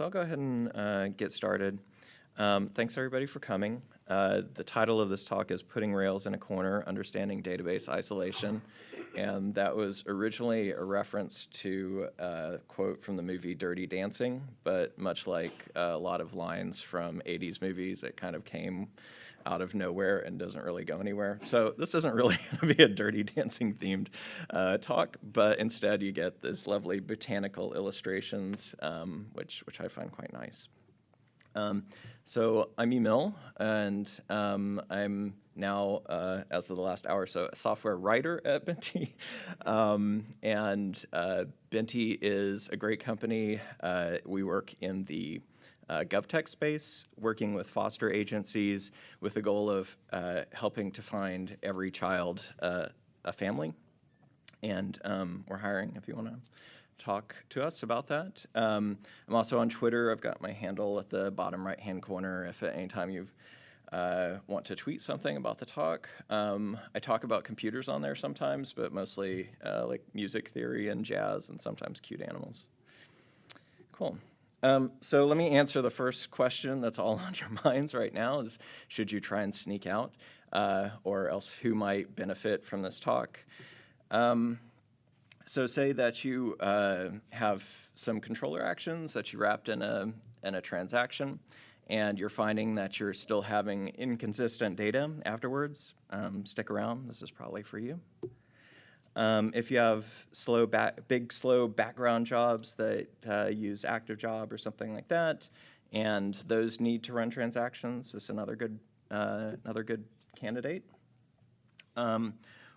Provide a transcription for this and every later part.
so I'll go ahead and uh, get started. Um, thanks everybody for coming. Uh, the title of this talk is Putting Rails in a Corner, Understanding Database Isolation. And that was originally a reference to a quote from the movie Dirty Dancing, but much like a lot of lines from 80s movies, it kind of came out of nowhere and doesn't really go anywhere. So this isn't really going to be a Dirty Dancing themed uh, talk, but instead you get this lovely botanical illustrations, um, which, which I find quite nice. Um, so I'm Emil, and um, I'm now, uh, as of the last hour so, a software writer at Binti. um, and uh, is a great company. Uh, we work in the uh, GovTech space, working with foster agencies with the goal of uh, helping to find every child uh, a family. And um, we're hiring if you want to talk to us about that. Um, I'm also on Twitter. I've got my handle at the bottom right-hand corner if at any time you uh, want to tweet something about the talk. Um, I talk about computers on there sometimes, but mostly uh, like music theory and jazz and sometimes cute animals. Cool. Um, so let me answer the first question that's all on your minds right now is should you try and sneak out uh, or else who might benefit from this talk? Um, so say that you uh, have some controller actions that you wrapped in a, in a transaction and you're finding that you're still having inconsistent data afterwards. Um, stick around, this is probably for you. Um, if you have slow big, slow background jobs that uh, use active job or something like that, and those need to run transactions, is another good, uh, another good candidate. Um,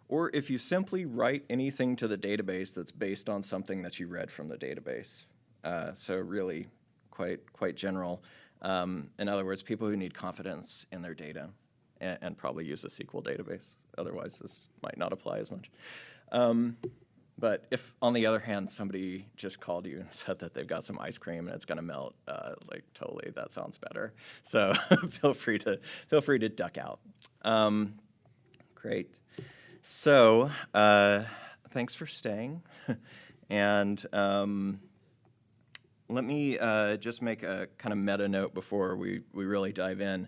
or if you simply write anything to the database that's based on something that you read from the database. Uh, so really quite, quite general. Um, in other words, people who need confidence in their data and, and, probably use a SQL database. Otherwise, this might not apply as much. Um, but if, on the other hand, somebody just called you and said that they've got some ice cream and it's going to melt, uh, like totally, that sounds better. So feel free to feel free to duck out. Um, great. So uh, thanks for staying, and um, let me uh, just make a kind of meta note before we we really dive in.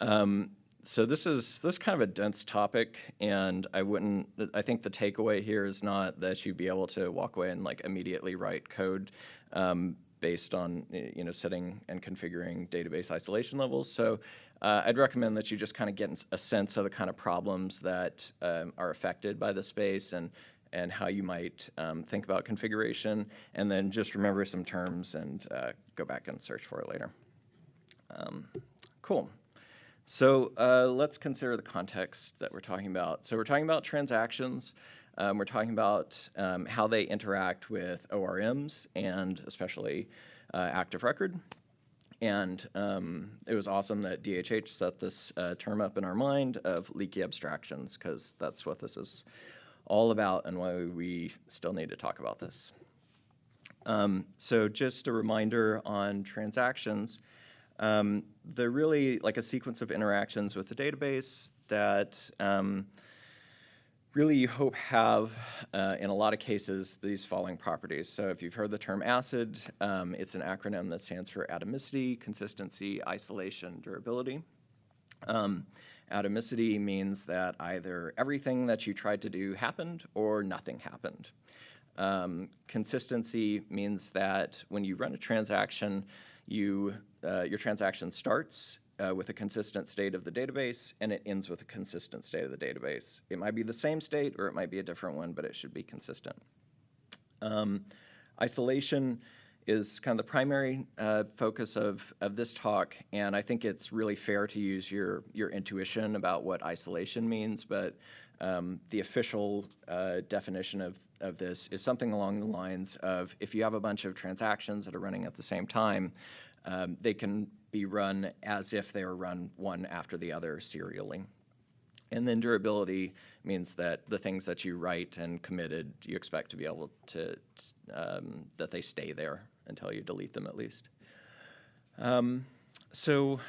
Um, so this is this is kind of a dense topic, and I wouldn't. I think the takeaway here is not that you'd be able to walk away and like immediately write code um, based on you know setting and configuring database isolation levels. So uh, I'd recommend that you just kind of get a sense of the kind of problems that um, are affected by the space and and how you might um, think about configuration, and then just remember some terms and uh, go back and search for it later. Um, cool. So uh, let's consider the context that we're talking about. So we're talking about transactions. Um, we're talking about um, how they interact with ORMs and especially uh, active record. And um, it was awesome that DHH set this uh, term up in our mind of leaky abstractions because that's what this is all about and why we still need to talk about this. Um, so just a reminder on transactions. Um, they're really like a sequence of interactions with the database that um, really you hope have, uh, in a lot of cases, these following properties. So if you've heard the term ACID, um, it's an acronym that stands for atomicity, consistency, isolation, durability. Um, atomicity means that either everything that you tried to do happened or nothing happened. Um, consistency means that when you run a transaction, you, uh, your transaction starts uh, with a consistent state of the database and it ends with a consistent state of the database. It might be the same state or it might be a different one, but it should be consistent. Um, isolation is kind of the primary uh, focus of, of this talk, and I think it's really fair to use your, your intuition about what isolation means, but um, the official uh, definition of, of this is something along the lines of if you have a bunch of transactions that are running at the same time, um, they can be run as if they are run one after the other serially. And then durability means that the things that you write and committed, you expect to be able to, um, that they stay there until you delete them at least. Um, so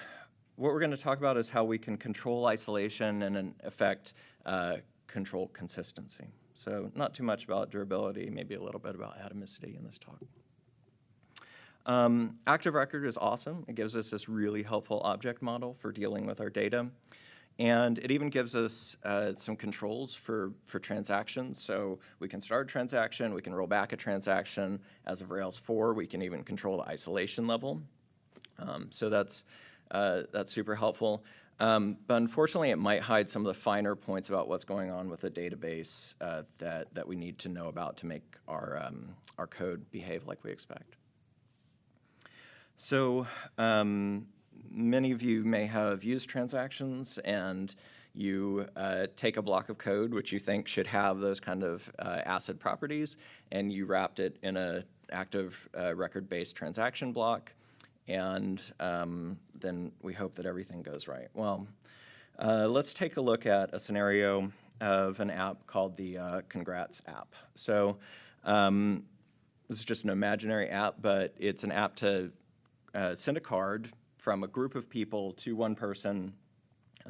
what we're going to talk about is how we can control isolation and in effect uh, control consistency. So not too much about durability, maybe a little bit about atomicity in this talk. Um, Active Record is awesome. It gives us this really helpful object model for dealing with our data. And it even gives us uh, some controls for, for transactions. So we can start a transaction, we can roll back a transaction. As of Rails 4, we can even control the isolation level. Um, so that's, uh, that's super helpful. Um, but unfortunately, it might hide some of the finer points about what's going on with the database uh, that, that we need to know about to make our, um, our code behave like we expect. So um, many of you may have used transactions and you uh, take a block of code which you think should have those kind of uh, ACID properties and you wrapped it in a active uh, record-based transaction block and um, then we hope that everything goes right. Well, uh, let's take a look at a scenario of an app called the uh, Congrats app. So um, this is just an imaginary app, but it's an app to uh, send a card from a group of people to one person,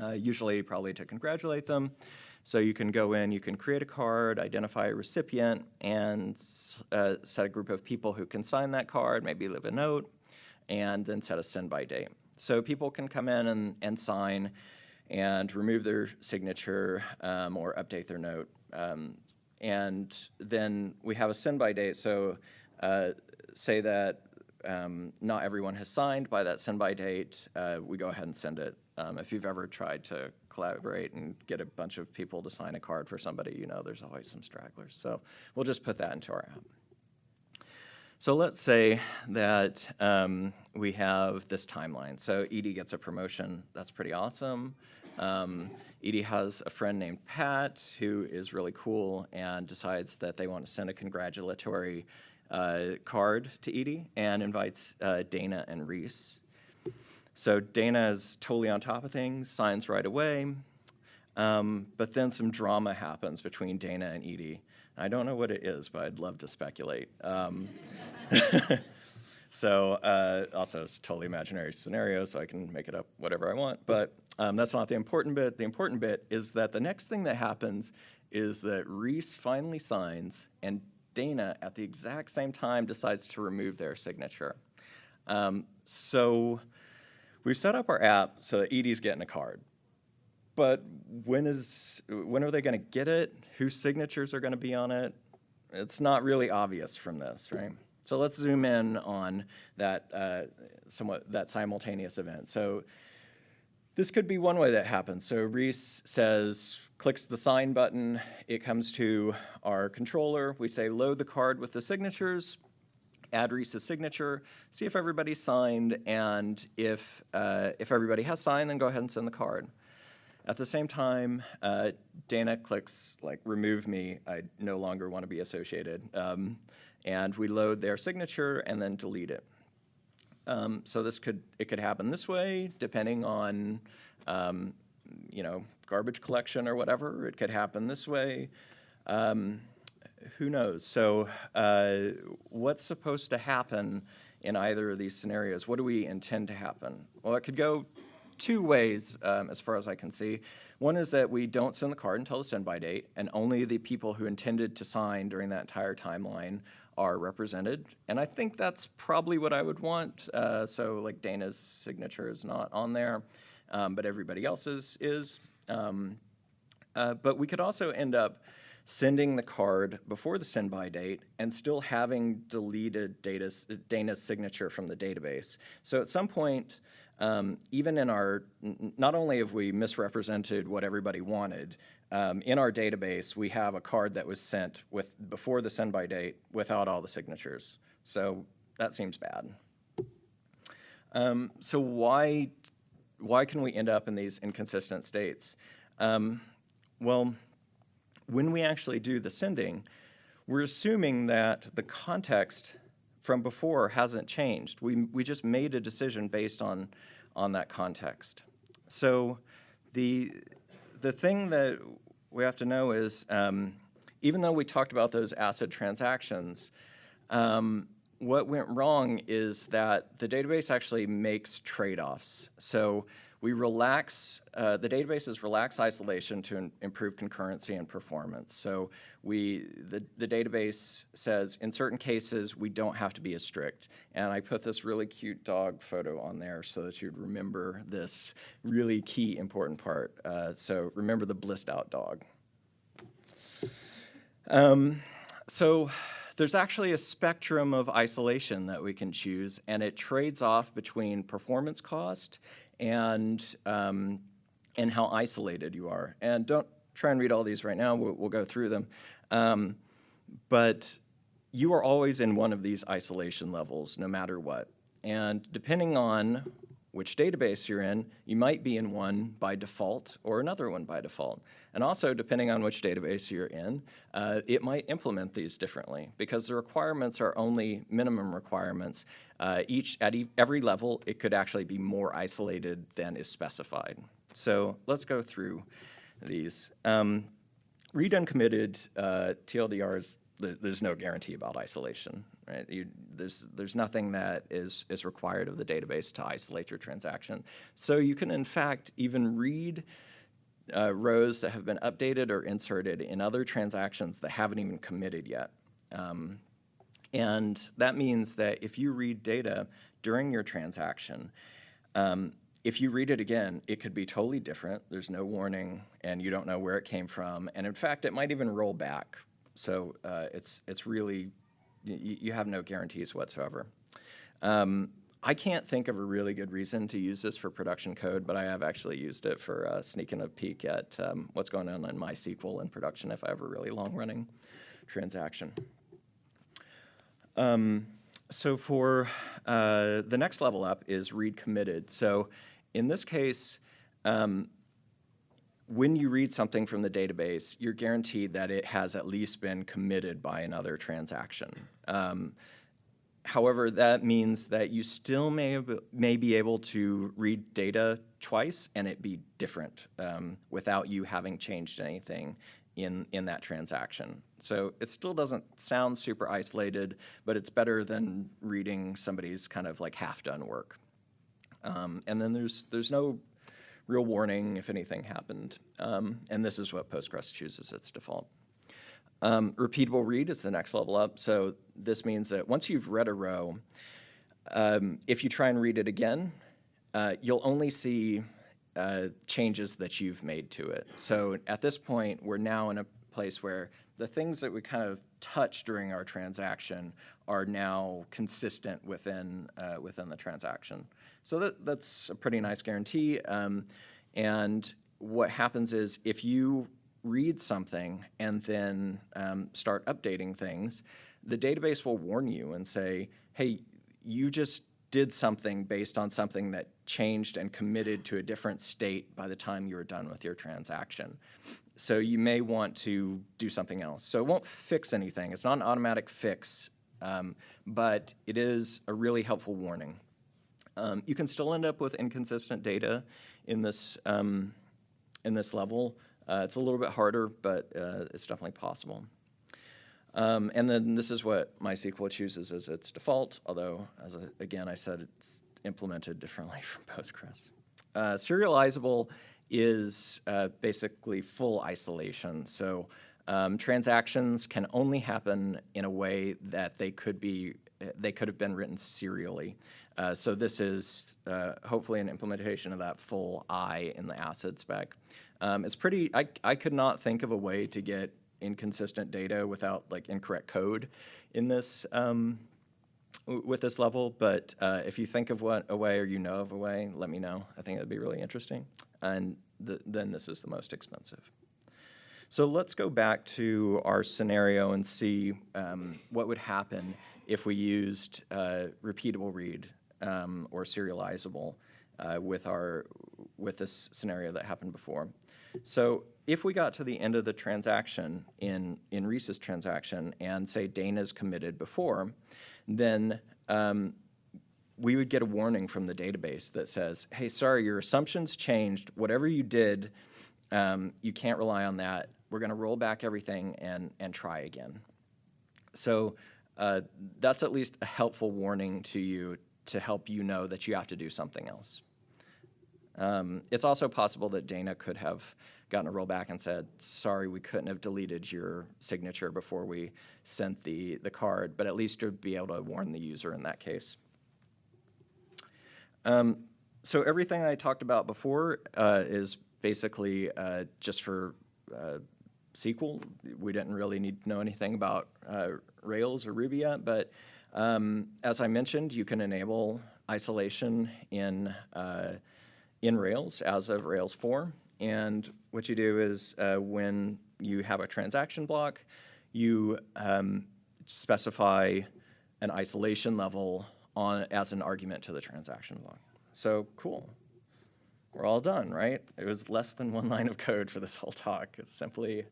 uh, usually probably to congratulate them. So you can go in, you can create a card, identify a recipient, and uh, set a group of people who can sign that card, maybe leave a note, and then set a send by date. So people can come in and, and sign and remove their signature um, or update their note. Um, and then we have a send by date. So uh, say that um, not everyone has signed by that send by date, uh, we go ahead and send it. Um, if you've ever tried to collaborate and get a bunch of people to sign a card for somebody, you know there's always some stragglers. So we'll just put that into our app. So let's say that um, we have this timeline. So Edie gets a promotion. That's pretty awesome. Um, Edie has a friend named Pat who is really cool and decides that they want to send a congratulatory uh, card to Edie and invites uh, Dana and Reese. So Dana is totally on top of things, signs right away. Um, but then some drama happens between Dana and Edie. I don't know what it is, but I'd love to speculate. Um, so uh, also, it's a totally imaginary scenario, so I can make it up whatever I want. But um, that's not the important bit. The important bit is that the next thing that happens is that Reese finally signs, and Dana, at the exact same time, decides to remove their signature. Um, so we've set up our app so that Edie's getting a card but when is when are they going to get it? Whose signatures are going to be on it? It's not really obvious from this, right? So let's zoom in on that uh, somewhat that simultaneous event. So this could be one way that happens. So Reese says, clicks the sign button, it comes to our controller. We say load the card with the signatures, add Reese's signature, see if everybody signed, and if, uh, if everybody has signed, then go ahead and send the card. At the same time, uh, Dana clicks like remove me, I no longer want to be associated. Um, and we load their signature and then delete it. Um, so this could, it could happen this way, depending on, um, you know, garbage collection or whatever. It could happen this way. Um, who knows? So uh, what's supposed to happen in either of these scenarios? What do we intend to happen? Well, it could go two ways um, as far as I can see. One is that we don't send the card until the send by date, and only the people who intended to sign during that entire timeline are represented. And I think that's probably what I would want. Uh, so like Dana's signature is not on there, um, but everybody else's is. Um, uh, but we could also end up sending the card before the send by date and still having deleted Dana's, Dana's signature from the database. So at some point, um, even in our, not only have we misrepresented what everybody wanted, um, in our database, we have a card that was sent with before the send by date without all the signatures. So that seems bad. Um, so why, why can we end up in these inconsistent states? Um, well, when we actually do the sending, we're assuming that the context from before hasn't changed. We, we just made a decision based on, on that context. So the, the thing that we have to know is, um, even though we talked about those ACID transactions, um, what went wrong is that the database actually makes trade-offs. So we relax, uh, the databases relax isolation to improve concurrency and performance. So we, the, the database says in certain cases, we don't have to be as strict. And I put this really cute dog photo on there so that you'd remember this really key important part. Uh, so remember the blissed out dog. Um, so there's actually a spectrum of isolation that we can choose, and it trades off between performance cost and um, and how isolated you are. And don't try and read all these right now. We'll, we'll go through them. Um, but you are always in one of these isolation levels, no matter what. And depending on which database you're in, you might be in one by default or another one by default. And also, depending on which database you're in, uh, it might implement these differently because the requirements are only minimum requirements. Uh, each at e every level, it could actually be more isolated than is specified. So let's go through these. Um, read uncommitted uh, TLDRs, th- there's no guarantee about isolation, right? You, there's, there's nothing that is, is required of the database to isolate your transaction. So you can, in fact, even read uh, rows that have been updated or inserted in other transactions that haven't even committed yet. Um, and that means that if you read data during your transaction, um, if you read it again, it could be totally different. There's no warning, and you don't know where it came from. And in fact, it might even roll back. So uh, it's it's really you, have no guarantees whatsoever. Um, I can't think of a really good reason to use this for production code, but I have actually used it for uh, sneaking a peek at um, what's going on in MySQL in production if I have a really long-running transaction. Um, so for uh, the next level up is read committed. So in this case, um, when you read something from the database, you're guaranteed that it has at least been committed by another transaction. Um, however, that means that you still may, may be able to read data twice and it be different um, without you having changed anything in, in that transaction. So it still doesn't sound super isolated, but it's better than reading somebody's kind of like half-done work. Um, and then there's, there's no real warning if anything happened. Um, and this is what Postgres chooses its default. Um, repeatable read is the next level up. So this means that once you've read a row, um, if you try and read it again, uh, you'll only see uh, changes that you've made to it. So at this point, we're now in a place where the things that we kind of touch during our transaction are now consistent within uh, within the transaction. So that, that's a pretty nice guarantee. Um, and what happens is if you read something and then um, start updating things, the database will warn you and say, hey, you just did something based on something that changed and committed to a different state by the time you were done with your transaction. So you may want to do something else. So it won't fix anything. It's not an automatic fix, um, but it is a really helpful warning. Um, you can still end up with inconsistent data in this, um, in this level. Uh, it's a little bit harder, but uh, it's definitely possible. Um, and then this is what MySQL chooses as its default, although, as a, again, I said it's implemented differently from Postgres. Uh, serializable is uh, basically full isolation. So um, transactions can only happen in a way that they could be they could have been written serially. Uh, so this is uh, hopefully an implementation of that full I in the ACID spec. Um, it's pretty, I, I could not think of a way to get inconsistent data without like incorrect code in this, um, with this level, but uh, if you think of what a way or you know of a way, let me know. I think it'd be really interesting. And th then this is the most expensive. So let's go back to our scenario and see um, what would happen if we used uh, repeatable read um, or serializable uh, with our with this scenario that happened before. So if we got to the end of the transaction in in Reese's transaction and say Dana's committed before, then um, we would get a warning from the database that says, "Hey, sorry, your assumptions changed. Whatever you did, um, you can't rely on that. We're going to roll back everything and and try again." So uh, that's at least a helpful warning to you to help you know that you have to do something else. Um, It's also possible that Dana could have gotten a rollback and said, sorry, we couldn't have deleted your signature before we sent the, the card, but at least to be able to warn the user in that case. Um, So everything I talked about before uh, is basically uh, just for uh, SQL. We didn't really need to know anything about uh, Rails or Ruby yet, but um, as I mentioned, you can enable isolation in, uh, in Rails as of Rails 4. And what you do is uh, when you have a transaction block, you um, specify an isolation level on, as an argument to the transaction block. So cool. We're all done, right? It was less than one line of code for this whole talk. It's simply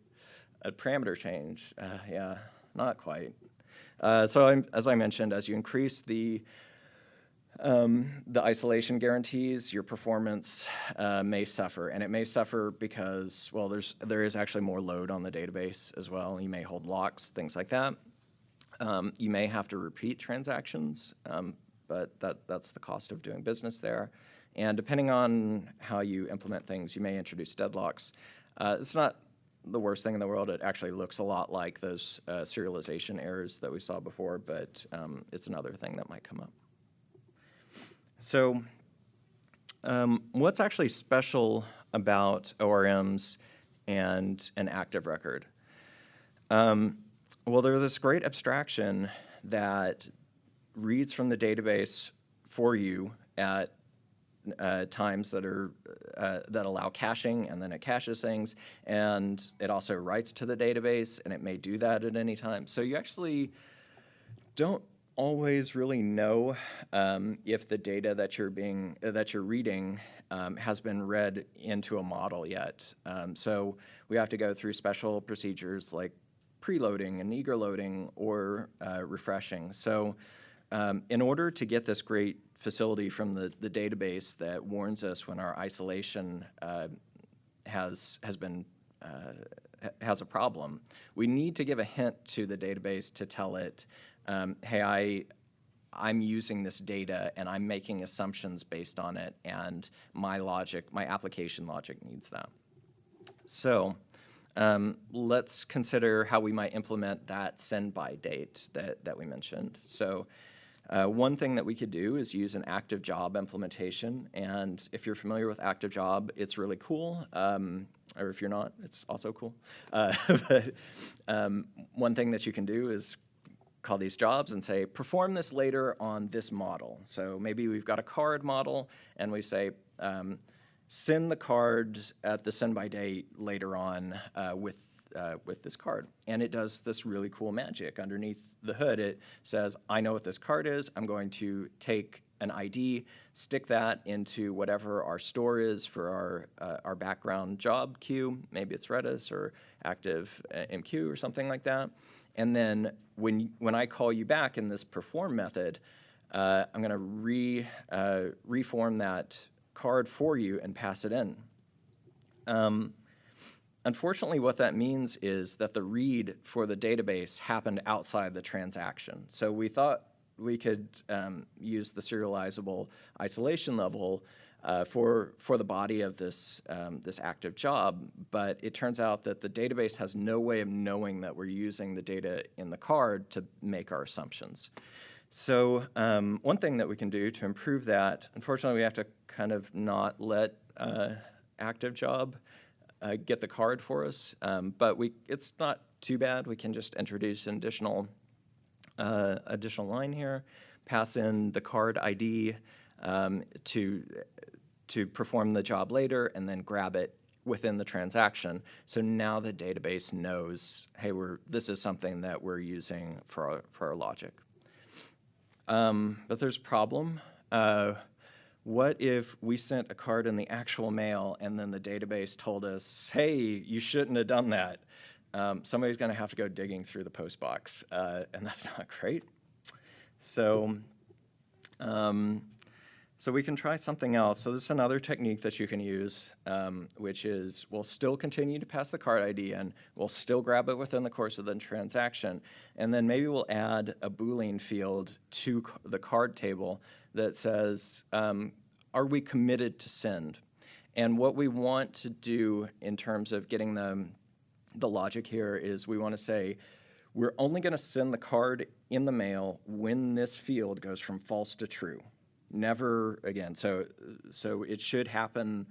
a parameter change. Uh, yeah, not quite. Uh, so I'm, as I mentioned, as you increase the um, the isolation guarantees, your performance uh, may suffer, and it may suffer because, well, there's there is actually more load on the database as well. You may hold locks, things like that. Um, you may have to repeat transactions, um, but that that's the cost of doing business there. And depending on how you implement things, you may introduce deadlocks. Uh, it's not the worst thing in the world. It actually looks a lot like those uh, serialization errors that we saw before, but um, it's another thing that might come up. So um, what's actually special about ORMs and an active record? Um, well, there's this great abstraction that reads from the database for you at uh, times that are uh, that allow caching, and then it caches things, and it also writes to the database, and it may do that at any time. So you actually don't always really know um, if the data that you're being uh, that you're reading um, has been read into a model yet. Um, so we have to go through special procedures like preloading and eager loading or uh, refreshing. So um, in order to get this great facility from the, the database that warns us when our isolation uh, has has been uh, has a problem, we need to give a hint to the database to tell it um, hey, I, I'm using this data and I'm making assumptions based on it, and my logic, my application logic needs that. So um, let's consider how we might implement that send by date that, that we mentioned. So uh, one thing that we could do is use an active job implementation, and if you're familiar with active job, it's really cool. Um, or if you're not, it's also cool. Uh, but um, one thing that you can do is call these jobs and say, perform this later on this model. So maybe we've got a card model and we say, um, send the card at the send by date later on uh, with uh, with this card. And it does this really cool magic. Underneath the hood, it says, I know what this card is. I'm going to take an ID, stick that into whatever our store is for our, uh, our background job queue. Maybe it's Redis or Active uh, MQ or something like that. And then when, when I call you back in this perform method, uh, I'm going to re, uh, reform that card for you and pass it in. Um, unfortunately, what that means is that the read for the database happened outside the transaction. So we thought we could um, use the serializable isolation level uh, for, for the body of this, um, this active job, but it turns out that the database has no way of knowing that we're using the data in the card to make our assumptions. So um, one thing that we can do to improve that, unfortunately we have to kind of not let uh, active job uh, get the card for us, um, but we, it's not too bad. We can just introduce an additional, uh, additional line here, pass in the card ID um, to to perform the job later and then grab it within the transaction. So now the database knows, hey, we're, this is something that we're using for our, for our logic. Um, but there's a problem. Uh, what if we sent a card in the actual mail and then the database told us, hey, you shouldn't have done that? Um, somebody's going to have to go digging through the post box, uh, and that's not great. So um, so we can try something else. So this is another technique that you can use, um, which is we'll still continue to pass the card ID in, we'll still grab it within the course of the transaction, and then maybe we'll add a Boolean field to the card table that says, um, are we committed to send? And what we want to do in terms of getting the, the logic here is we want to say, we're only going to send the card in the mail when this field goes from false to true. Never again. So, so it should happen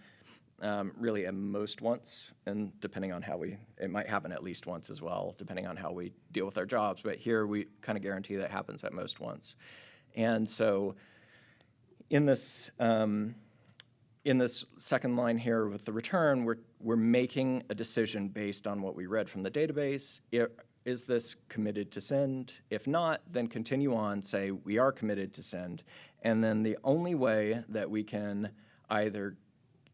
um, really at most once, and depending on how we, it might happen at least once as well, depending on how we deal with our jobs. But here we kind of guarantee that happens at most once. And so in this, um, in this second line here with the return, we're, we're making a decision based on what we read from the database. It, is this committed to send? If not, then continue on, say we are committed to send. And then the only way that we can either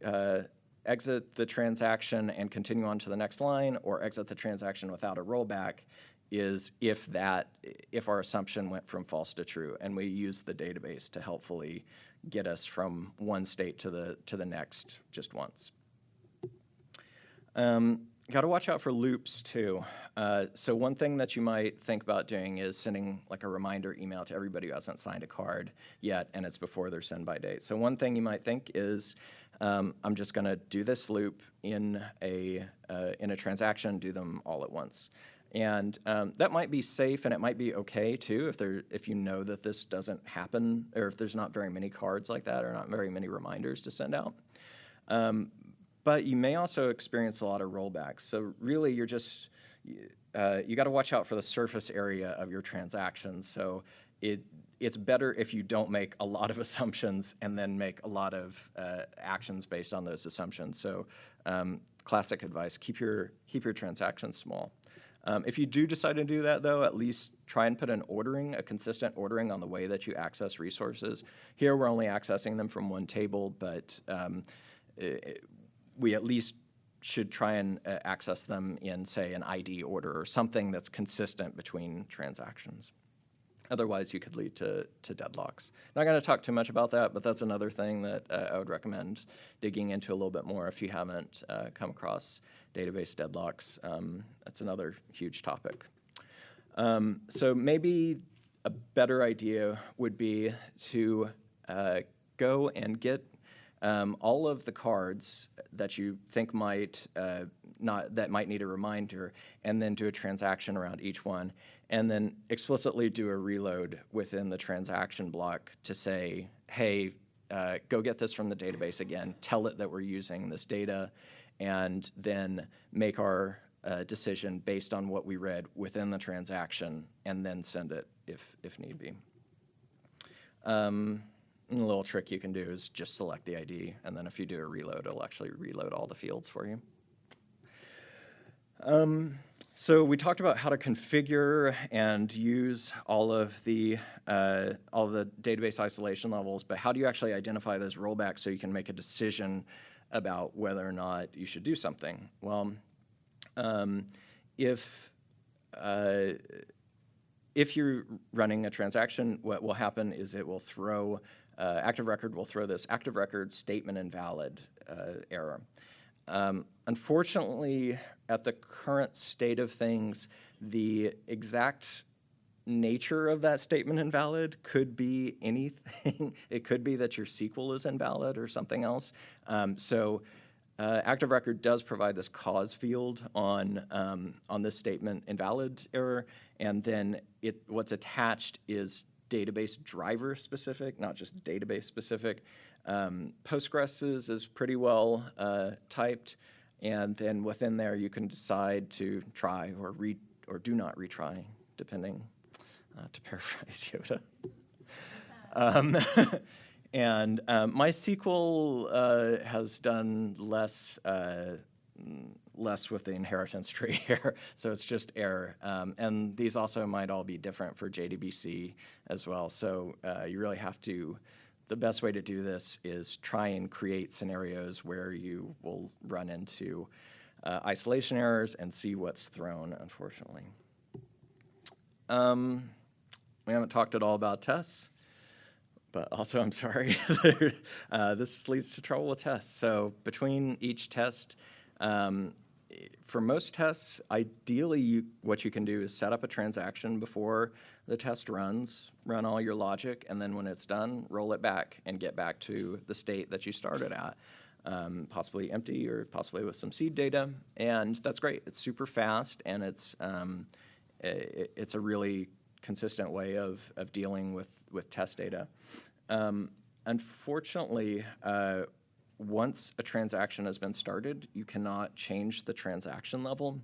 uh, exit the transaction and continue on to the next line or exit the transaction without a rollback is if that, if our assumption went from false to true. And we use the database to helpfully get us from one state to the, to the next just once. Um, Got to watch out for loops too. Uh, so one thing that you might think about doing is sending like a reminder email to everybody who hasn't signed a card yet, and it's before their send by date. So one thing you might think is, um, I'm just going to do this loop in a uh, in a transaction, do them all at once. And um, that might be safe and it might be okay too if there if you know that this doesn't happen or if there's not very many cards like that or not very many reminders to send out. Um, but you may also experience a lot of rollbacks. So really, you're just, uh, you got to watch out for the surface area of your transactions. So it, it's better if you don't make a lot of assumptions and then make a lot of uh, actions based on those assumptions. So um, classic advice, keep your, keep your transactions small. Um, if you do decide to do that, though, at least try and put an ordering, a consistent ordering on the way that you access resources. Here, we're only accessing them from one table, but um, it, we at least should try and uh, access them in, say, an ID order or something that's consistent between transactions. Otherwise, you could lead to, to deadlocks. Not going to talk too much about that, but that's another thing that uh, I would recommend digging into a little bit more if you haven't uh, come across database deadlocks. Um, that's another huge topic. Um, so maybe a better idea would be to uh, go and get um, all of the cards that you think might uh, not that might need a reminder, and then do a transaction around each one, and then explicitly do a reload within the transaction block to say, hey, uh, go get this from the database again, tell it that we're using this data, and then make our uh, decision based on what we read within the transaction, and then send it if if need be. Um, a little trick you can do is just select the ID, and then if you do a reload, it'll actually reload all the fields for you. Um, so we talked about how to configure and use all of the uh, all the database isolation levels, but how do you actually identify those rollbacks so you can make a decision about whether or not you should do something? Well, um, if uh, if you're running a transaction, what will happen is it will throw uh, active record will throw this active record statement invalid uh, error. Um, unfortunately, at the current state of things, the exact nature of that statement invalid could be anything. it could be that your SQL is invalid or something else. Um, so uh, Active Record does provide this cause field on, um, on this statement invalid error, and then it, what's attached is database driver specific, not just database specific. Um, Postgres is, is pretty well uh, typed, and then within there you can decide to try or re or do not retry, depending, uh, to paraphrase Yoda. Um, and um, MySQL uh, has done less uh, less with the inheritance tree here, so it's just error. Um, and these also might all be different for JDBC as well. So uh, you really have to, the best way to do this is try and create scenarios where you will run into uh, isolation errors and see what's thrown, unfortunately. Um, we haven't talked at all about tests but also I'm sorry, uh, this leads to trouble with tests. So between each test, um, for most tests, ideally you, what you can do is set up a transaction before the test runs, run all your logic, and then when it's done, roll it back and get back to the state that you started at. um, possibly empty or possibly with some seed data. And that's great. It's super fast and it's, um, i- it's a really consistent way of, of dealing with, with test data. Um, unfortunately, uh, once a transaction has been started, you cannot change the transaction level.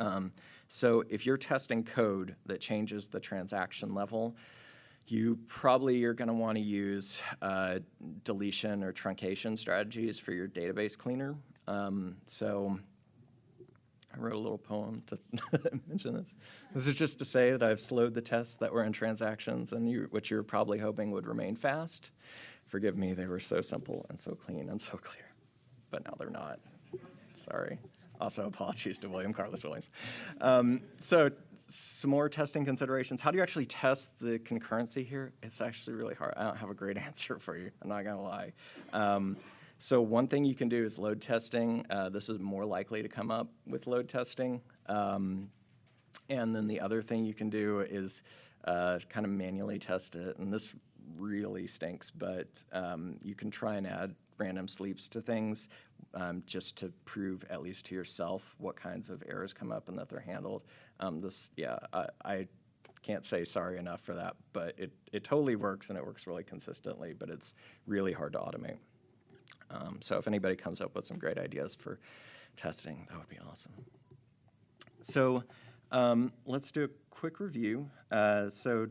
Um, so if you're testing code that changes the transaction level, you probably are going to want to use uh, deletion or truncation strategies for your database cleaner. Um, so I wrote a little poem to mention this. This is just to say that I've slowed the tests that were in transactions and you, which you're probably hoping would remain fast. Forgive me, they were so simple and so clean and so clear, but now they're not. Sorry. Also, apologies to William Carlos Williams. Um, so, some more testing considerations. How do you actually test the concurrency here? It's actually really hard. I don't have a great answer for you. I'm not going to lie. Um, so, one thing you can do is load testing. Uh, this is more likely to come up with load testing. Um, and then the other thing you can do is uh, kind of manually test it. And this really stinks, but um, you can try and add random sleeps to things um, just to prove, at least to yourself, what kinds of errors come up and that they're handled. Um, this, yeah, I, I can't say sorry enough for that, but it, it totally works and it works really consistently, but it's really hard to automate. Um, so if anybody comes up with some great ideas for testing, that would be awesome. So um, let's do a quick review. Uh, so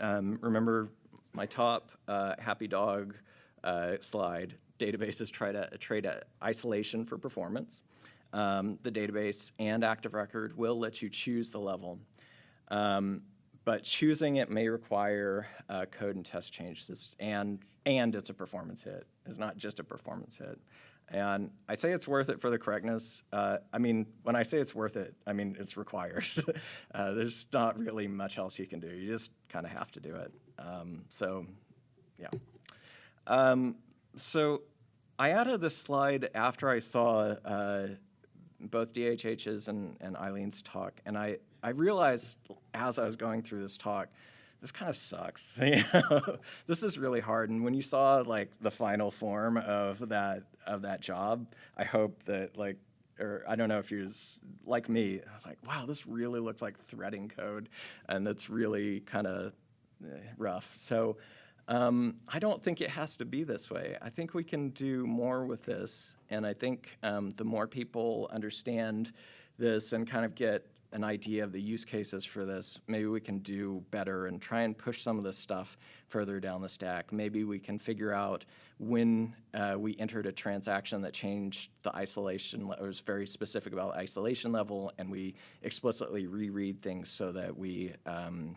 um, remember my top uh, happy dog uh, slide, databases try to trade isolation for performance. Um, the database and active record will let you choose the level. Um, but choosing it may require uh, code and test changes, and, and it's a performance hit. It's not just a performance hit. And I say it's worth it for the correctness. Uh, I mean, when I say it's worth it, I mean it's required. uh, there's not really much else you can do. You just kind of have to do it. Um, so, yeah. Um, so I added this slide after I saw uh, both DHH's and, and Eileen's talk, and I, I realized as I was going through this talk, this kind of sucks. You know? this is really hard. And when you saw like the final form of that of that job, I hope that like, or I don't know if you was like me, I was like, wow, this really looks like threading code, and that's really kind of rough. So. Um, I don't think it has to be this way. I think we can do more with this, and I think um, the more people understand this and kind of get an idea of the use cases for this, maybe we can do better and try and push some of this stuff further down the stack. Maybe we can figure out when uh, we entered a transaction that changed the isolation, it was very specific about isolation level, and we explicitly reread things so that we um,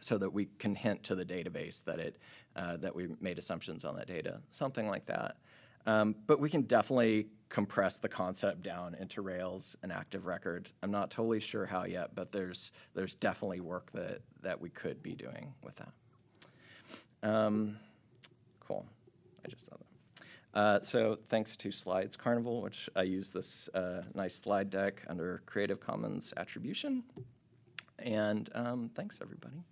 so that we can hint to the database that it uh, that we made assumptions on that data, something like that. Um, but we can definitely compress the concept down into Rails and Active Record. I'm not totally sure how yet, but there's there's definitely work that that we could be doing with that. Um, cool. I just saw that. Uh, so thanks to Slides Carnival, which I use this uh, nice slide deck under Creative Commons attribution. And um, thanks, everybody.